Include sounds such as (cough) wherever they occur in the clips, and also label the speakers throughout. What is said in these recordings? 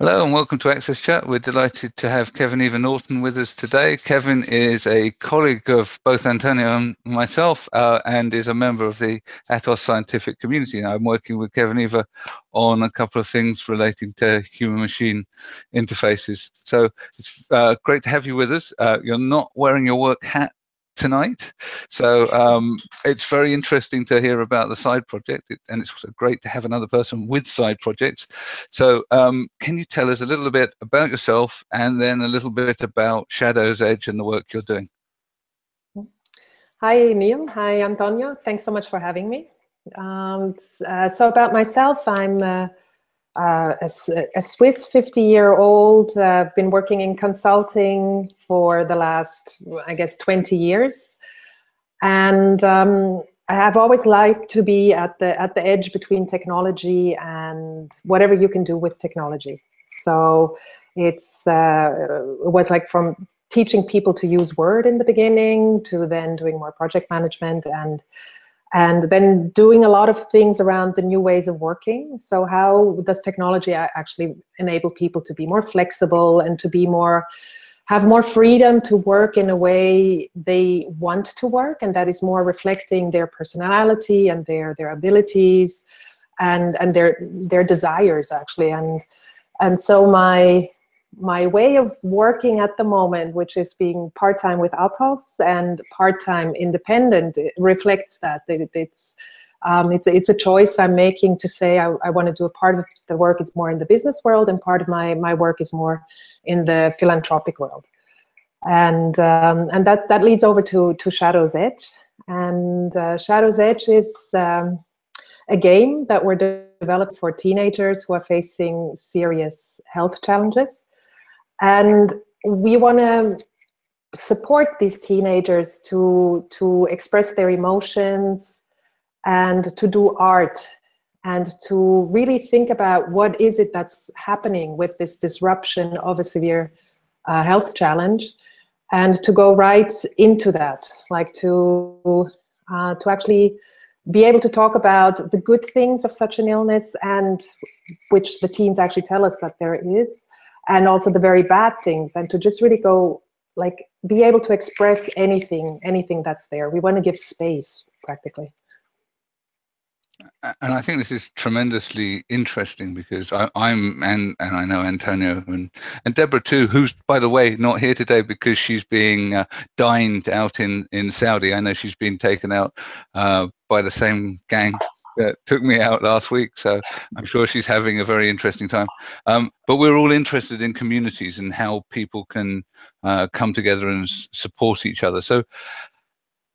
Speaker 1: Hello and welcome to Access Chat. We're delighted to have Kevin Eva Norton with us today. Kevin is a colleague of both Antonio and myself uh, and is a member of the Atos scientific community. And I'm working with Kevin Eva on a couple of things relating to human-machine interfaces. So it's uh, great to have you with us. Uh, you're not wearing your work hat tonight. So um, it's very interesting to hear about the side project, and it's also great to have another person with side projects. So um, can you tell us a little bit about yourself and then a little bit about Shadow's Edge and the work you're doing?
Speaker 2: Hi, Neil. Hi, Antonio. Thanks so much for having me. Um, uh, so about myself, I'm uh, uh, a, a, Swiss 50-year-old, uh, been working in consulting for the last, I guess, 20 years. And um, I have always liked to be at the, at the edge between technology and whatever you can do with technology. So it's, uh, it was like from teaching people to use Word in the beginning to then doing more project management and and then doing a lot of things around the new ways of working. So how does technology actually enable people to be more flexible and to be more, have more freedom to work in a way they want to work and that is more reflecting their personality and their, their abilities and, and their, their desires actually. And, and so my, my way of working at the moment, which is being part-time with Atos and part-time independent, reflects that. It, it's, um, it's, it's a choice I'm making to say I, I want to do a part of the work is more in the business world and part of my, my work is more in the philanthropic world. And, um, and that, that leads over to, to Shadow's Edge. And uh, Shadow's Edge is um, a game that we're developed for teenagers who are facing serious health challenges. And we want to support these teenagers to, to express their emotions and to do art and to really think about what is it that's happening with this disruption of a severe uh, health challenge and to go right into that, like to, uh, to actually be able to talk about the good things of such an illness and which the teens actually tell us that there is, and also the very bad things and to just really go like be able to express anything anything that's there. We want to give space practically.
Speaker 1: And I think this is tremendously interesting because I, am and and I know Antonio and and Deborah too, who's by the way not here today because she's being uh, dined out in in Saudi. I know she's been taken out uh, by the same gang that took me out last week. So I'm sure she's having a very interesting time. Um, but we're all interested in communities and how people can uh, come together and support each other. So,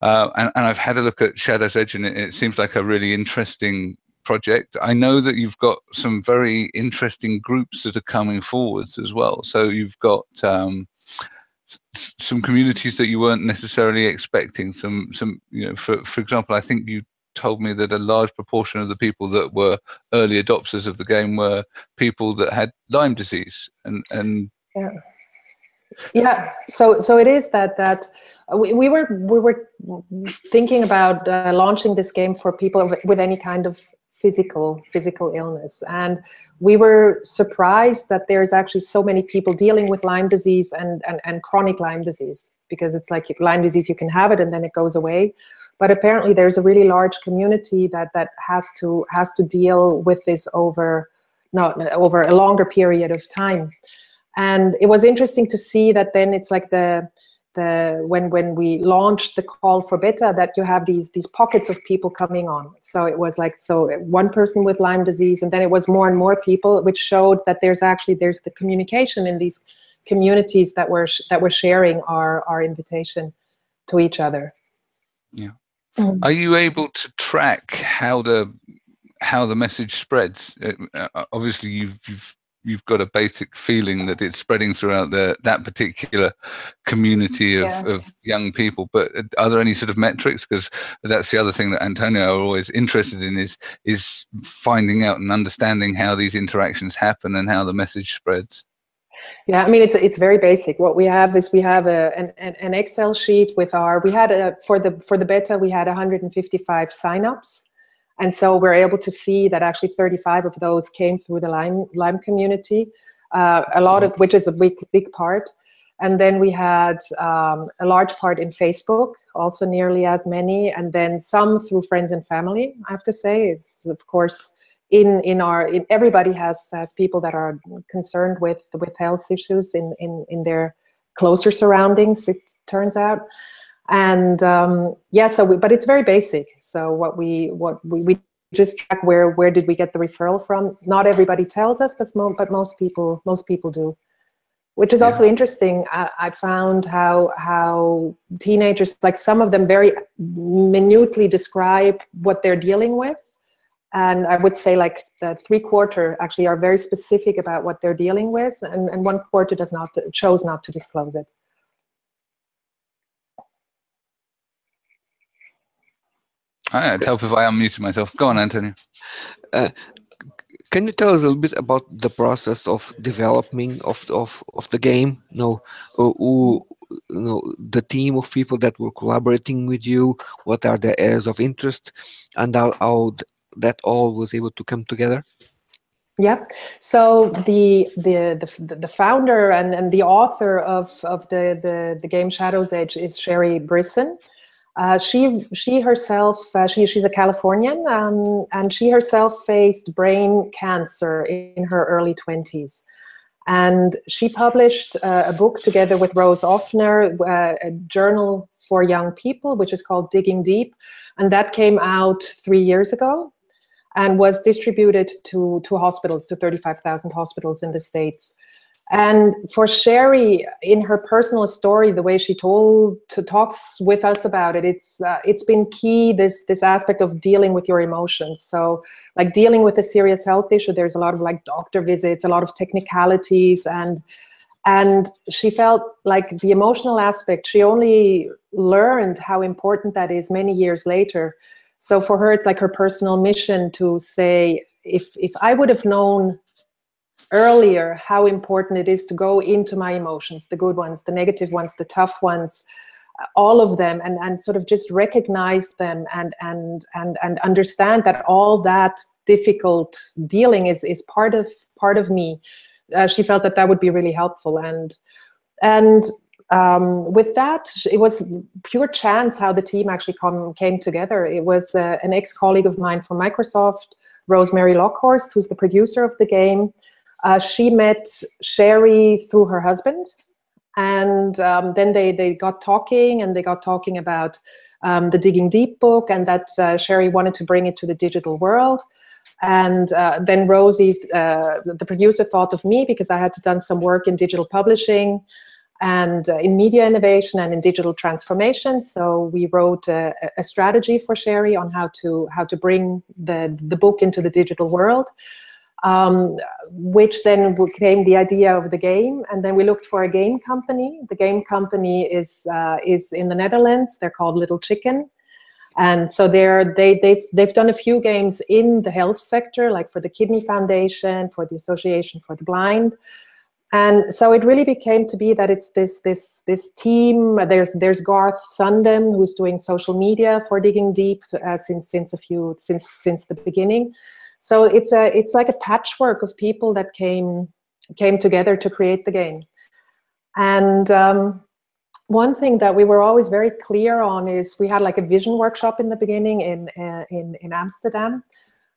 Speaker 1: uh, and, and, I've had a look at Shadow's Edge and it, it, seems like a really interesting project. I know that you've got some very interesting groups that are coming forwards as well. So you've got um, some communities that you weren't necessarily expecting. Some, some, you know, for for example, I think you told me that a large proportion of the people that were early adopters of the game were people that had Lyme disease. And and
Speaker 2: yeah. Yeah, so so it is that that we, we were we were thinking about uh, launching this game for people with any kind of physical physical illness. And we were surprised that there's actually so many people dealing with Lyme disease and, and and chronic Lyme disease because it's like Lyme disease you can have it and then it goes away but apparently there's a really large community that that has to has to deal with this over not over a longer period of time. And it was interesting to see that then it's like the the when when we launched the call for beta that you have these these pockets of people coming on. So it was like so one person with Lyme disease and then it was more and more people which showed that there's actually there's the communication in these communities that were that were sharing our our invitation to each other.
Speaker 1: Yeah Mm. Are you able to track how the how the message spreads? Uh, uh, obviously, you've you've you've got a basic feeling that it's spreading throughout the that particular community of, yeah. of young people but are there any sort of metrics because that's the other thing that antonio are always interested in is is finding out and understanding how these interactions happen and how the message spreads
Speaker 2: yeah, I mean, it's it's very basic. What we have is we have a, an, an Excel sheet with our, we had a, for the, for the beta, we had 155 signups. And so we're able to see that actually 35 of those came through the Lime, Lyme community. uh, a lot of which is a big big part. And then we had um, a large part in Facebook, also nearly as many, and then some through friends and family. I have to say, is of course in in our in, everybody has has people that are concerned with with health issues in in in their closer surroundings. It turns out, and um, yeah. So, we, but it's very basic. So what we what we, we just track where where did we get the referral from. Not everybody tells us, but mo but most people most people do which is yeah. also interesting. I, I, found how how teenagers, like some of them, very minutely describe what they're dealing with, and I would say like the three quarter actually are very specific about what they're dealing with, and, and one quarter does not chose not to disclose it.
Speaker 1: I'd help if I unmuted myself. Go on, Antonio.
Speaker 3: Uh, can you tell us a little bit about the process of developing of of, of the game? You know, uh, who, you know, the team of people that were collaborating with you. What are the areas of interest, and how, how that all was able to come together?
Speaker 2: Yeah. So the the the, the founder and, and the author of of the, the the game Shadow's Edge is Sheri Brisson. Uh, she she herself uh, she she's a Californian um, and she herself faced brain cancer in her early 20s and she published uh, a book together with Rose Offner uh, a journal for young people which is called Digging Deep and that came out three years ago and was distributed to to hospitals to 35,000 hospitals in the states and for Sheri, in her personal story, the way she told to talks with us about it, it's uh, it's been key this this aspect of dealing with your emotions. So, like dealing with a serious health issue, there's a lot of like doctor visits, a lot of technicalities, and and she felt like the emotional aspect. She only learned how important that is many years later. So for her, it's like her personal mission to say, if if I would have known earlier how important it is to go into my emotions, the good ones, the negative ones, the tough ones, uh, all of them and, and sort of just recognize them and, and, and, and understand that all that difficult dealing is, is part of, part of me. Uh, she felt that that would be really helpful. And, and um, with that, it was pure chance how the team actually come, came together. It was uh, an ex-colleague of mine from Microsoft, Rosemary Lockhorst, who's the producer of the game, uh, she met Sheri through her husband, and um, then they, they got talking, and they got talking about um, the Digging Deep book, and that uh, Sheri wanted to bring it to the digital world. And uh, then Rosie, uh, the producer, thought of me because I had done some work in digital publishing and uh, in media innovation and in digital transformation. So we wrote a, a, strategy for Sheri on how to how to bring the the book into the digital world um, which then became the idea of the game. And then we looked for a game company. The game company is uh, is in the Netherlands. They're called Little Chicken. And so they're, they, they've, they've done a few games in the health sector, like for the Kidney Foundation, for the Association for the Blind. And so it really became to be that it's this this this team. There's there's Garth Sundem who's doing social media for Digging Deep uh, since since a few since since the beginning. So it's a it's like a patchwork of people that came came together to create the game. And um, one thing that we were always very clear on is we had like a vision workshop in the beginning in uh, in in Amsterdam,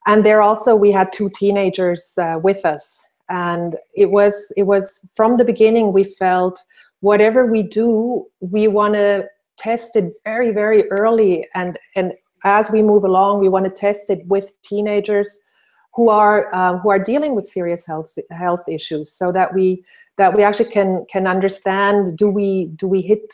Speaker 2: and there also we had two teenagers uh, with us, and it was it was from the beginning we felt whatever we do we want to test it very very early. And and as we move along we want to test it with teenagers who are um, who are dealing with serious health health issues, so that we that we actually can can understand do we do we hit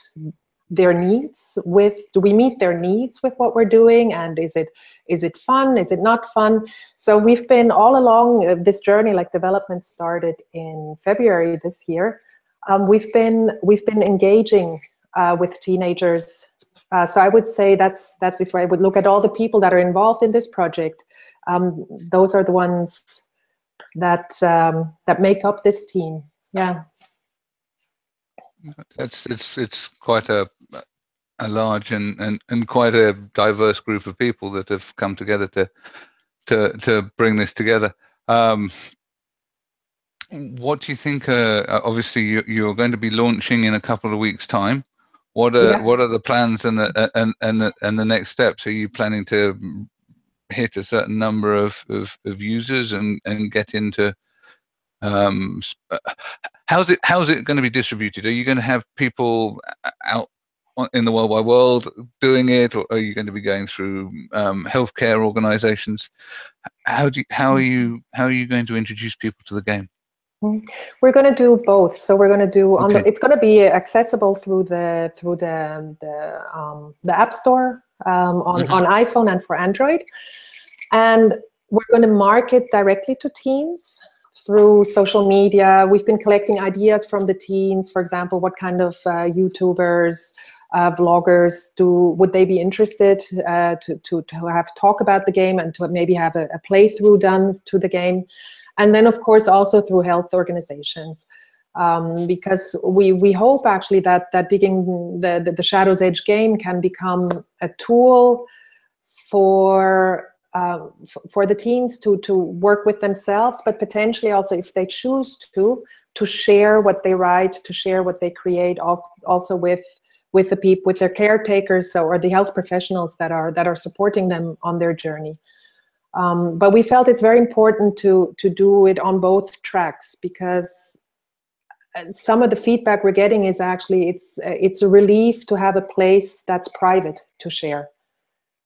Speaker 2: their needs with do we meet their needs with what we're doing? And is it is it fun? Is it not fun? So we've been all along uh, this journey like development started in February this year. Um, we've been we've been engaging uh, with teenagers. Uh, so I would say that's that's if I would look at all the people that are involved in this project, um, those are the ones that um, that make up this team. Yeah.
Speaker 1: It's it's it's quite a a large and, and, and quite a diverse group of people that have come together to to to bring this together. Um, what do you think? Uh, obviously, you, you're going to be launching in a couple of weeks' time. What are yeah. what are the plans and the and and the, and the next steps? Are you planning to hit a certain number of, of, of users and, and get into um, how's it how's it going to be distributed? Are you going to have people out in the world wide world doing it, or are you going to be going through um, healthcare organisations? How do you, how are you how are you going to introduce people to the game?
Speaker 2: Mm-hmm. We're going to do both. So we're going to do on okay. the. It's going to be accessible through the through the the um, the App Store um, on mm-hmm. on iPhone and for Android, and we're going to market directly to teens through social media. We've been collecting ideas from the teens. For example, what kind of uh, YouTubers, uh, vloggers do would they be interested uh, to, to, to have talk about the game and to maybe have a, a playthrough done to the game. And then, of course, also through health organizations. Um, because we, we hope actually that, that digging the, the, the Shadow's Edge game can become a tool for um, for the teens to to work with themselves, but potentially also if they choose to to share what they write, to share what they create, also with with the people, with their caretakers, so or the health professionals that are that are supporting them on their journey. Um, but we felt it's very important to to do it on both tracks because uh, some of the feedback we're getting is actually it's it's a relief to have a place that's private to share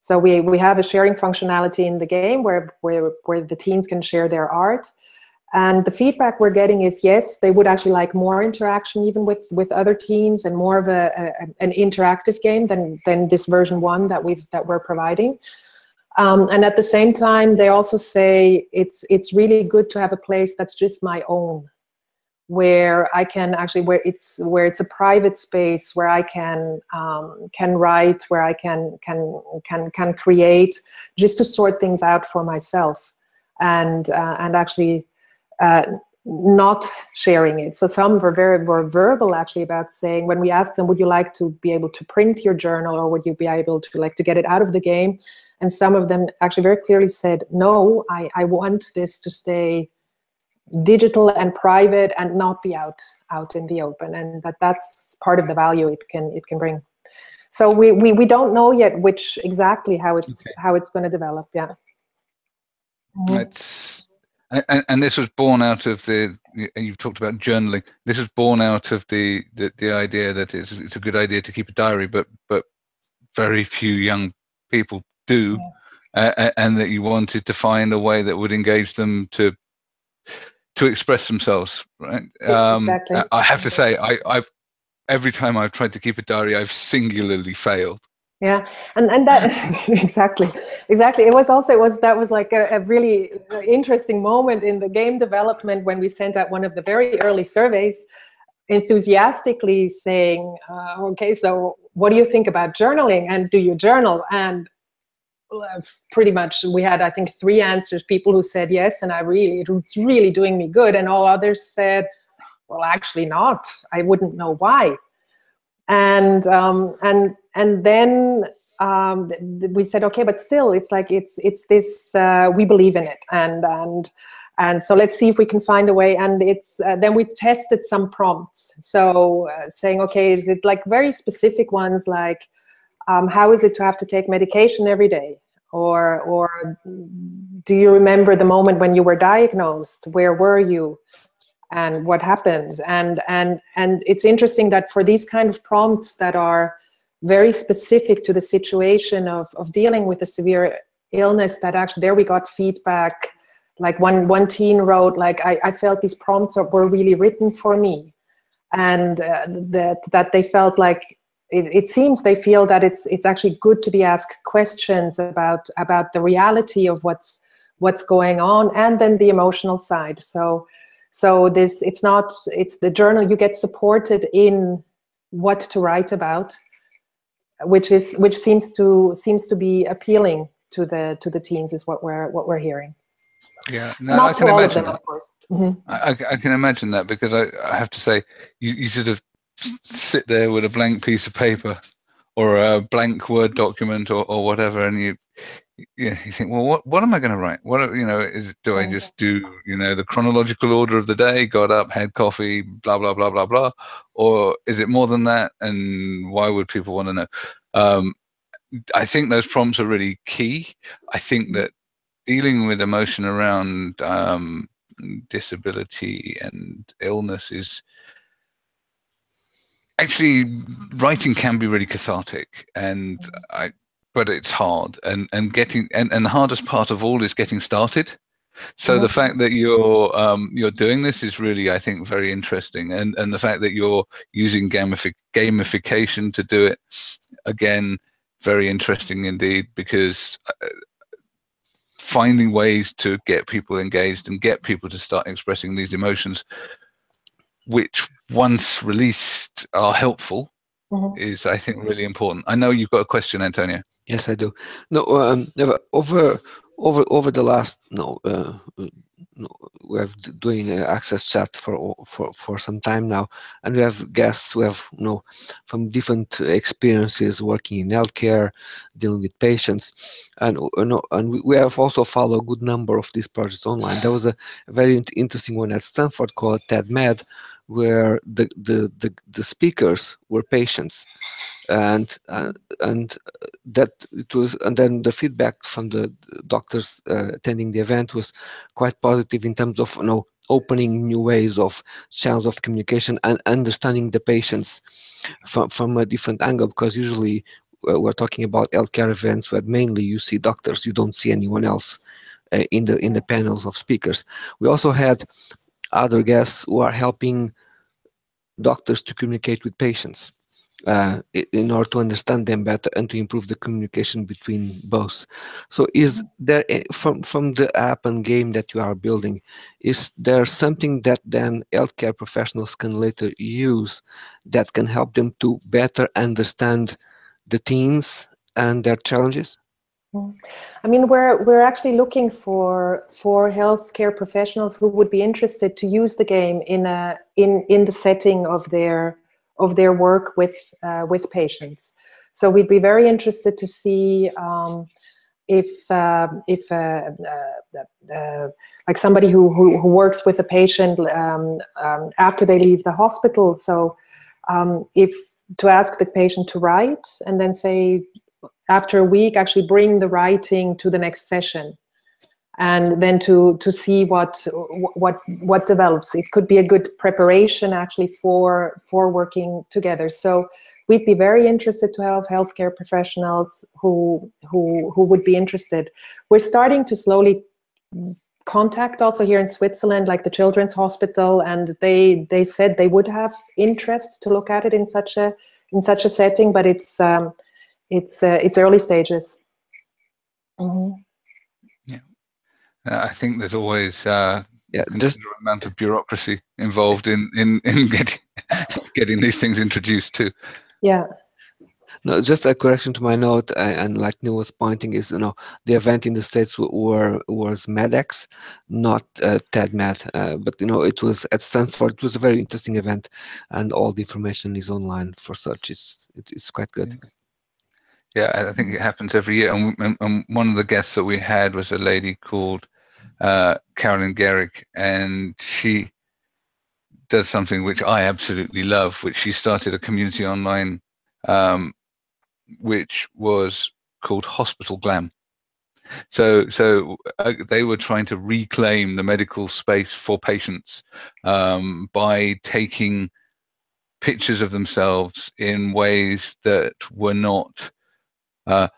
Speaker 2: so we, we have a sharing functionality in the game where, where, where the teens can share their art. And the feedback we're getting is, yes, they would actually like more interaction even with, with other teens and more of a, a an interactive game than, than this version one that, we've, that we're providing. Um, and at the same time, they also say it's, it's really good to have a place that's just my own where I can actually where it's where it's a private space where I can um, can write, where I can can can can create, just to sort things out for myself, and uh, and actually. Uh, not sharing it. So some were very were verbal actually about saying when we asked them, would you like to be able to print your journal or would you be able to like to get it out of the game? And some of them actually very clearly said, no, I, I want this to stay digital and private and not be out out in the open and that that's part of the value it can it can bring so we we, we don't know yet which exactly how it's okay. how it's going to develop yeah
Speaker 1: mm-hmm. it's and, and, this was born out of the you've talked about journaling this is born out of the the, the idea that it's, it's a good idea to keep a diary but but very few young people do yeah. uh, and that you wanted to find a way that would engage them to to express themselves right um, exactly. i have to say I, i've every time i've tried to keep a diary i've singularly failed
Speaker 2: yeah. And and that (laughs) (laughs) exactly exactly. It was also it was that was like a, a, really interesting moment in the game development when we sent out one of the very early surveys enthusiastically saying uh, okay so what do you think about journaling? And do you journal? And pretty much we had i think three answers. People who said yes and i really it's really doing me good. And all others said well actually not. I wouldn't know why and um, and and then um, we said okay but still it's like it's it's this uh, we believe in it. And and and so let's see if we can find a way. And it's uh, then we tested some prompts. So uh, saying okay is it like very specific ones like um, how is it to have to take medication every day? Or or do you remember the moment when you were diagnosed? Where were you and what happens. and and and it's interesting that for these kind of prompts that are very specific to the situation of of dealing with a severe illness that actually there we got feedback like one one teen wrote like i, I felt these prompts were really written for me and uh, that that they felt like it, it, seems they feel that it's it's actually good to be asked questions about about the reality of what's what's going on and then the emotional side so so this it's not it's the journal you get supported in what to write about which is which seems to seems to be appealing to the to the teens is what we're what we're hearing
Speaker 1: yeah no, not I can imagine them, that. of course mm -hmm. I, I, can imagine that because I, I have to say you, you sort of sit there with a blank piece of paper or a blank Word document or, or whatever, and you you, you think, well, what what am I going to write? What you know is do I just do you know the chronological order of the day? Got up, had coffee, blah blah blah blah blah, or is it more than that? And why would people want to know? Um, I think those prompts are really key. I think that dealing with emotion around um, disability and illness is actually writing can be really cathartic and I but it's hard and and getting and, and the hardest part of all is getting started. So the fact that you're um, you're doing this is really I think very interesting and and the fact that you're using gamific gamification to do it again very interesting indeed because uh, finding ways to get people engaged and get people to start expressing these emotions which once released are helpful mm-hmm. is i think really important i know you've got a question antonio
Speaker 3: yes i do no um over over over the last no uh, we have doing access chat for for for some time now, and we have guests who have you know from different experiences working in healthcare, dealing with patients, and you know, and we have also followed a good number of these projects online. There was a, very interesting one at Stanford called TED-Med, where the the the, the speakers were patients. And uh, and that it was and then the feedback from the doctors uh, attending the event was quite positive in terms of you know opening new ways of channels of communication and understanding the patients from from a different angle because usually uh, we're talking about healthcare events where mainly you see doctors you don't see anyone else uh, in the in the panels of speakers. We also had other guests who are helping doctors to communicate with patients uh, in order to understand them better and to improve the communication between both. So is there, from, from the app and game that you are building, is there something that then healthcare professionals can later use that can help them to better understand the teens and their challenges?
Speaker 2: I mean, we're we're actually looking for for healthcare professionals who would be interested to use the game in a in in the setting of their of their work with uh, with patients. So we'd be very interested to see um, if uh, if uh, uh, uh, like somebody who, who, who works with a patient um, um, after they leave the hospital. So um, if to ask the patient to write and then say after a week actually bring the writing to the next session and then to to see what what what develops. It could be a good preparation actually for for working together. So we'd be very interested to have healthcare professionals who who who would be interested. We're starting to slowly contact also here in Switzerland like the children's hospital and they they said they would have interest to look at it in such a in such a setting but it's um, it's uh, it's early stages mm -hmm.
Speaker 1: Uh, I think there's always uh,
Speaker 3: yeah,
Speaker 1: just amount of bureaucracy involved in in in (laughs) getting getting these things introduced too.
Speaker 2: Yeah.
Speaker 3: No, just a correction to my note, uh, and like Neil was pointing, is you know the event in the states were was MEDX, not uh, TED-Med, uh, but you know it was at Stanford. It was a very interesting event, and all the information is online for such. It's it's quite good.
Speaker 1: Yeah. Yeah, I think it happens every year. And, and, and, one of the guests that we had was a lady called uh, Carolyn Garrick, and she does something which I absolutely love, which she started a community online, um, which was called Hospital Glam. So, so uh, they were trying to reclaim the medical space for patients um, by taking pictures of themselves in ways that were not uh,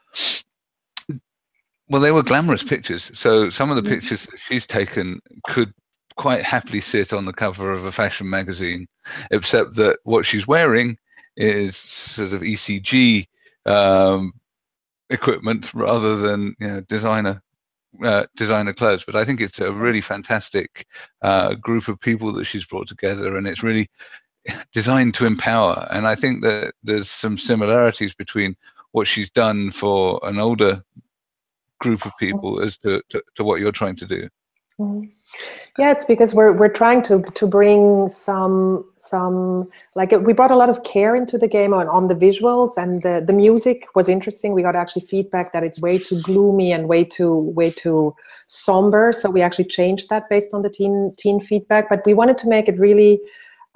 Speaker 1: well, they were glamorous pictures. So some of the mm-hmm. pictures that she's taken could quite happily sit on the cover of a fashion magazine, except that what she's wearing is sort of ECG um, equipment rather than you know designer uh, designer clothes. But I think it's a really fantastic uh, group of people that she's brought together, and it's really designed to empower. And I think that there's some similarities between what she's done for an older group of people as to, to, to what you're trying to do.
Speaker 3: Mm-hmm.
Speaker 2: Yeah, it's because we're we're trying to to bring some some like we brought a lot of care into the game on, on the visuals and the the music was interesting. We got actually feedback that it's way too gloomy and way too way too somber. So we actually changed that based on the teen teen feedback. But we wanted to make it really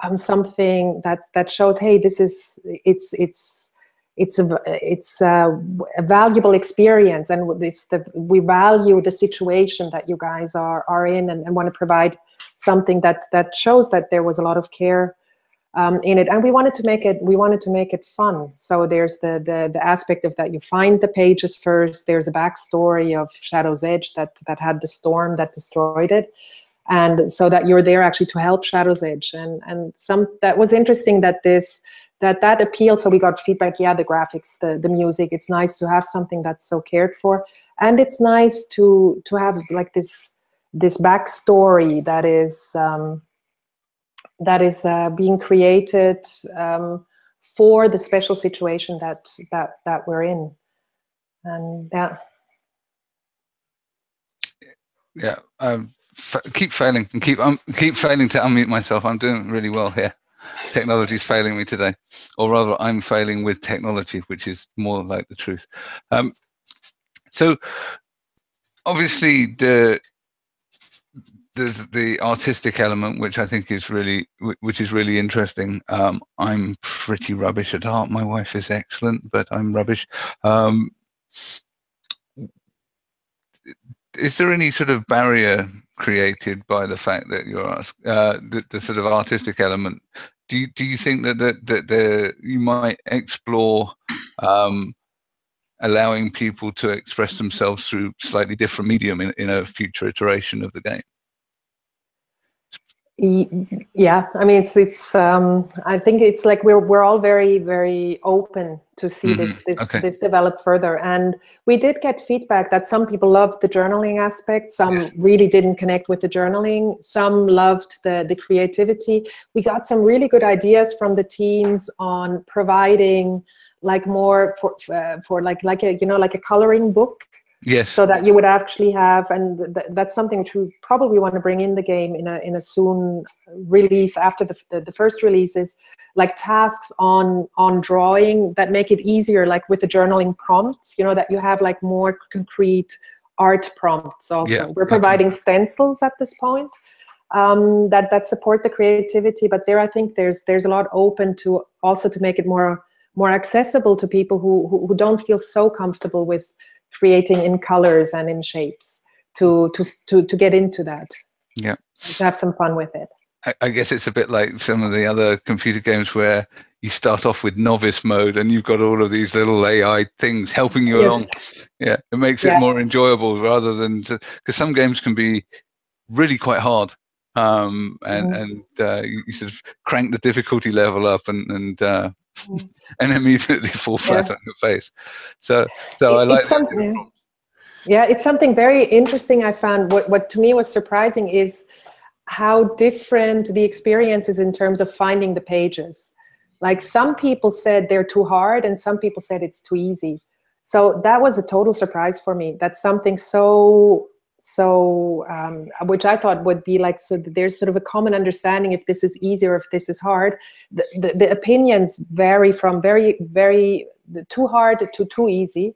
Speaker 2: um, something that that shows, hey, this is it's it's it's a it's a, a, valuable experience and it's the we value the situation that you guys are are in and, and want to provide something that that shows that there was a lot of care um, in it. And we wanted to make it we wanted to make it fun. So there's the, the the aspect of that you find the pages first. There's a backstory of Shadow's Edge that that had the storm that destroyed it. And so that you're there actually to help Shadow's Edge. And and some that was interesting that this that that appealed so we got feedback yeah the graphics the the music it's nice to have something that's so cared for. And it's nice to to have like this this backstory that is um, that is uh, being created um, for the special situation that that that we're in. And yeah.
Speaker 1: Yeah um, keep failing and keep um, keep failing to unmute myself. I'm doing really well here technology is failing me today, or rather, I'm failing with technology, which is more like the truth. Um, so, obviously, the there's the artistic element, which I think is really, which is really interesting. Um, I'm pretty rubbish at art. My wife is excellent, but I'm rubbish. Um, is there any sort of barrier created by the fact that you're uh, the, the, sort of artistic element. Do you, do you think that that, that the, you might explore um, allowing people to express themselves through slightly different medium in, in a future iteration of the game
Speaker 2: yeah i mean it's it's um i think it's like we're we're all very very open to see mm-hmm. this this okay. this develop further and we did get feedback that some people loved the journaling aspect some yeah. really didn't connect with the journaling some loved the the creativity we got some really good ideas from the teens on providing like more for uh, for like like a you know like a coloring book
Speaker 1: Yes.
Speaker 2: So that you would actually have, and th that's something which we probably want to bring in the game in a in a soon release after the, the, the first release is like tasks on on drawing that make it easier, like with the journaling prompts. You know that you have like more concrete art prompts. Also, yeah, we're providing okay. stencils at this point um, that that support the creativity. But there, I think there's there's a lot open to also to make it more more accessible to people who, who, who don't feel so comfortable with creating in colors and in shapes to to to, to get into that
Speaker 1: yeah
Speaker 2: to have some fun with it
Speaker 1: I, I guess it's a bit like some of the other computer games where you start off with novice mode and you've got all of these little AI things helping you yes. along. Yeah, it makes yeah. it more enjoyable rather than because some games can be really quite hard um, and mm. and uh, you, sort of crank the difficulty level up and and uh. (laughs) and immediately fall flat yeah. on your face. So so it, I like
Speaker 2: something. Yeah, it's something very interesting. I found what what to me was surprising is how different the experience is in terms of finding the pages. Like some people said they're too hard, and some people said it's too easy. So that was a total surprise for me. That something so so um, which I thought would be like so there's sort of a common understanding if this is easy or if this is hard. The, the, the opinions vary from very very too hard to too easy,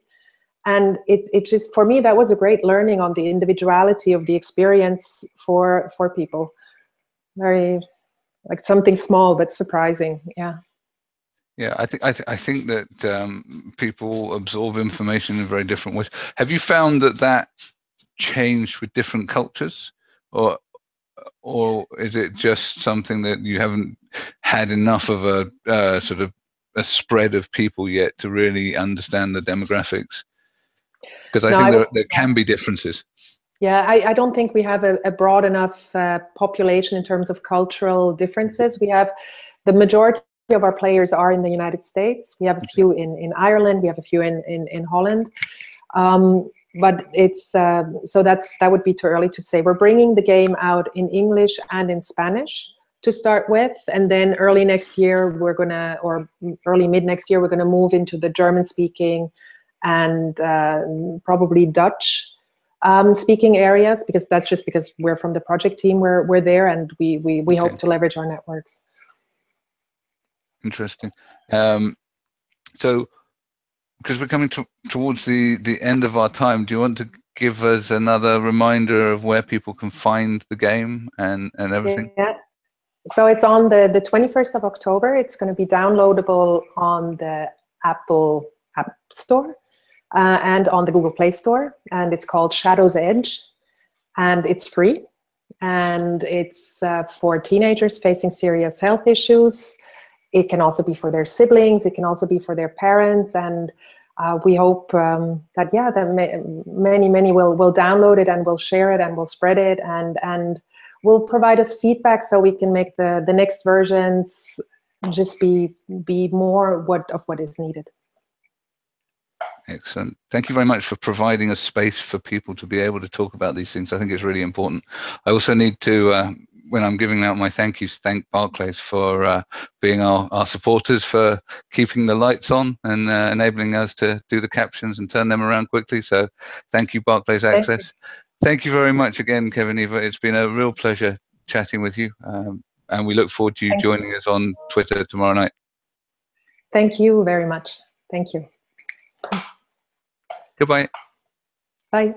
Speaker 2: and it it just for me that was a great learning on the individuality of the experience for for people. Very like something small but surprising, yeah.
Speaker 1: Yeah, I think I, th- I think that um, people absorb information in very different ways. Have you found that that changed with different cultures, or or is it just something that you haven't had enough of a uh, sort of a spread of people yet to really understand the demographics? Because I no, think I there, there can be differences.
Speaker 2: Yeah, I, I, don't think we have a, a broad enough uh, population in terms of cultural differences. We have the majority of our players are in the United States. We have a few in, in Ireland. We have a few in, in, in Holland. Um, but it's uh, so that's that would be too early to say. We're bringing the game out in English and in Spanish to start with, and then early next year we're gonna, or early mid next year, we're gonna move into the German speaking and uh, probably Dutch um, speaking areas because that's just because we're from the project team. We're we're there, and we we we okay. hope to leverage our networks.
Speaker 1: Interesting. Um, so, because we're coming to, towards the the end of our time, do you want to give us another reminder of where people can find the game and and everything?
Speaker 2: Yeah. So it's on the the 21st of October. It's going to be downloadable on the Apple App Store uh, and on the Google Play Store. And it's called Shadow's Edge. And it's free. And it's uh, for teenagers facing serious health issues. It can also be for their siblings. It can also be for their parents. And uh, we hope um, that, yeah, that many, many will, will download it and will share it and will spread it and, and will provide us feedback so we can make the, the next versions just be, be more what, of what is needed.
Speaker 1: Excellent. Thank you very much for providing a space for people to be able to talk about these things. I think it's really important. I also need to, uh, when I'm giving out my thank yous, thank Barclays for uh, being our, our supporters, for keeping the lights on and uh, enabling us to do the captions and turn them around quickly. So thank you, Barclays thank Access. You. Thank you very much again, Kevin Eva. It's been a real pleasure chatting with you. Um, and we look forward to you thank joining you. us on Twitter tomorrow night.
Speaker 2: Thank you very much. Thank you.
Speaker 1: Goodbye.
Speaker 2: Bye.